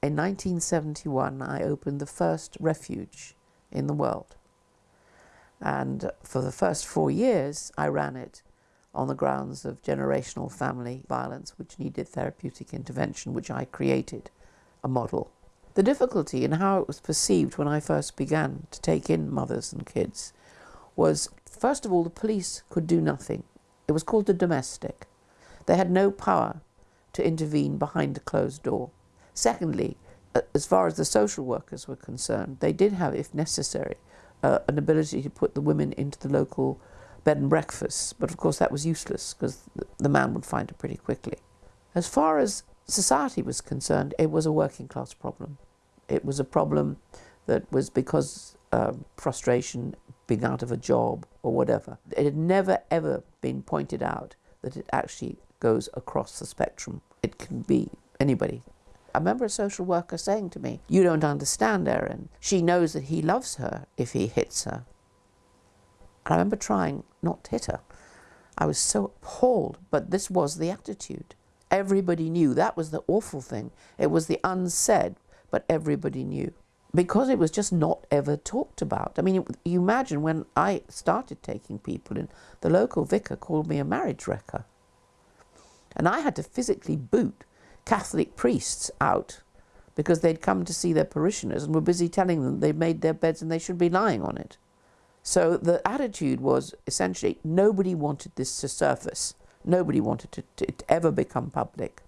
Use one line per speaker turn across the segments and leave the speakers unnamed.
In 1971, I opened the first refuge in the world. And for the first four years, I ran it on the grounds of generational family violence, which needed therapeutic intervention, which I created a model. The difficulty in how it was perceived when I first began to take in mothers and kids was, first of all, the police could do nothing. It was called the domestic. They had no power to intervene behind a closed door. Secondly, as far as the social workers were concerned, they did have, if necessary, uh, an ability to put the women into the local bed and breakfast, but of course that was useless because the man would find it pretty quickly. As far as society was concerned, it was a working class problem. It was a problem that was because uh, frustration, being out of a job or whatever. It had never ever been pointed out that it actually goes across the spectrum. It can be anybody. I remember a social worker saying to me, You don't understand, Erin. She knows that he loves her if he hits her. And I remember trying not to hit her. I was so appalled, but this was the attitude. Everybody knew. That was the awful thing. It was the unsaid, but everybody knew. Because it was just not ever talked about. I mean, you imagine when I started taking people in, the local vicar called me a marriage wrecker. And I had to physically boot Catholic priests out because they'd come to see their parishioners and were busy telling them they'd made their beds and they should be lying on it. So the attitude was essentially nobody wanted this to surface. Nobody wanted to, to, to ever become public.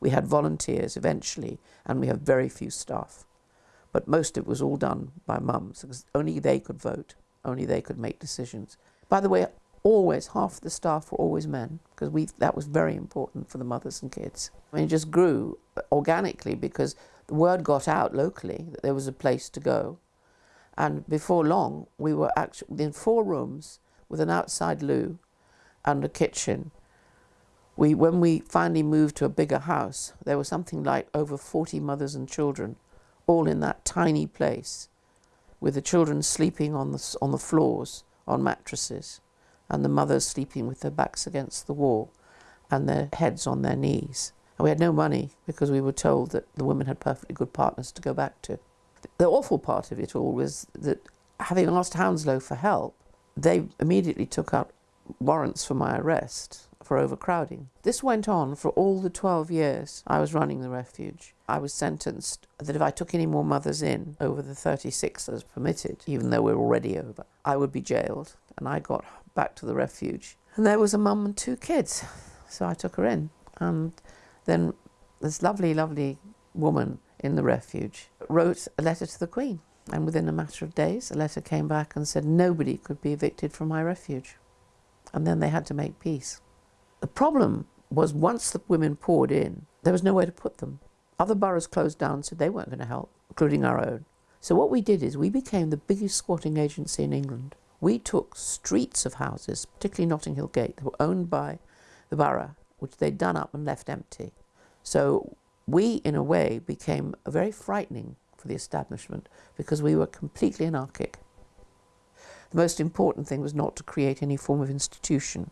We had volunteers eventually, and we have very few staff. But most of it was all done by mums, because only they could vote, only they could make decisions. By the way, always half the staff were always men, because we that was very important for the mothers and kids. I mean, it just grew organically because the word got out locally that there was a place to go. And before long, we were actually in four rooms with an outside loo and a kitchen we, when we finally moved to a bigger house, there was something like over 40 mothers and children, all in that tiny place, with the children sleeping on the, on the floors, on mattresses, and the mothers sleeping with their backs against the wall and their heads on their knees. And we had no money because we were told that the women had perfectly good partners to go back to. The awful part of it all was that having asked Hounslow for help, they immediately took out warrants for my arrest for overcrowding. This went on for all the 12 years I was running the refuge. I was sentenced that if I took any more mothers in over the 36 that was permitted, even though we're already over, I would be jailed. And I got back to the refuge. And there was a mum and two kids. So I took her in. And then this lovely, lovely woman in the refuge wrote a letter to the Queen. And within a matter of days, a letter came back and said nobody could be evicted from my refuge. And then they had to make peace. The problem was once the women poured in, there was nowhere to put them. Other boroughs closed down, said they weren't going to help, including our own. So what we did is we became the biggest squatting agency in England. We took streets of houses, particularly Notting Hill Gate, that were owned by the borough, which they'd done up and left empty. So we, in a way, became very frightening for the establishment because we were completely anarchic. The most important thing was not to create any form of institution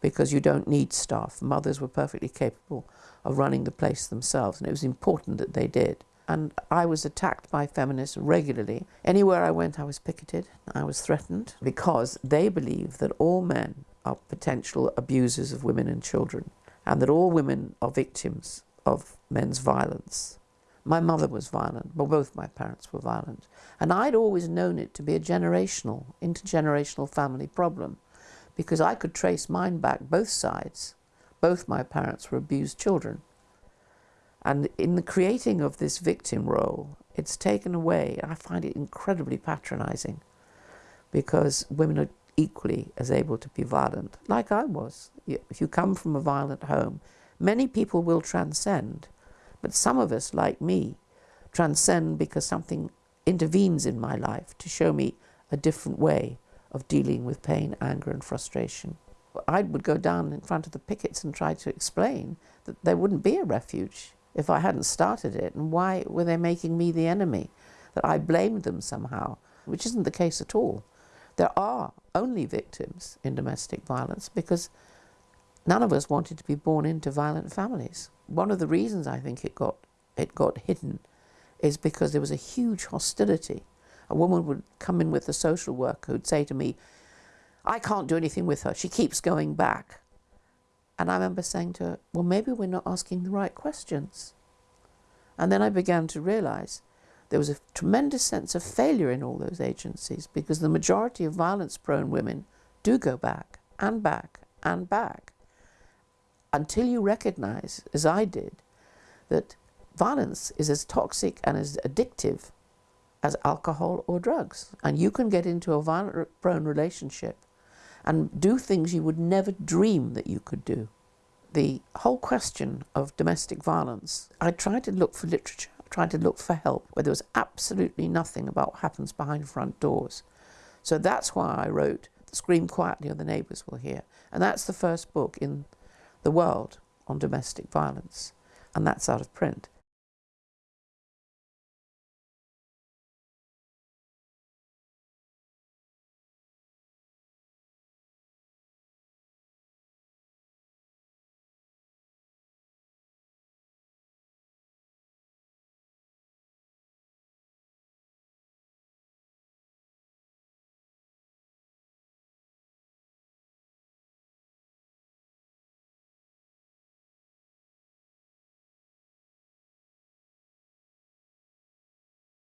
because you don't need staff. Mothers were perfectly capable of running the place themselves, and it was important that they did. And I was attacked by feminists regularly. Anywhere I went, I was picketed, I was threatened, because they believe that all men are potential abusers of women and children, and that all women are victims of men's violence. My mother was violent, well, both my parents were violent. And I'd always known it to be a generational, intergenerational family problem because I could trace mine back both sides. Both my parents were abused children. And in the creating of this victim role, it's taken away. And I find it incredibly patronizing because women are equally as able to be violent, like I was. If you come from a violent home, many people will transcend, but some of us, like me, transcend because something intervenes in my life to show me a different way of dealing with pain, anger, and frustration. I would go down in front of the pickets and try to explain that there wouldn't be a refuge if I hadn't started it, and why were they making me the enemy? That I blamed them somehow, which isn't the case at all. There are only victims in domestic violence because none of us wanted to be born into violent families. One of the reasons I think it got it got hidden is because there was a huge hostility. A woman would come in with a social worker who'd say to me, I can't do anything with her. She keeps going back. And I remember saying to her, well, maybe we're not asking the right questions. And then I began to realize there was a tremendous sense of failure in all those agencies because the majority of violence prone women do go back and back and back until you recognize, as I did, that violence is as toxic and as addictive as alcohol or drugs. And you can get into a violent prone relationship and do things you would never dream that you could do. The whole question of domestic violence, I tried to look for literature, I tried to look for help where there was absolutely nothing about what happens behind front doors. So that's why I wrote Scream Quietly or the Neighbours Will Hear. And that's the first book in the world on domestic violence. And that's out of print.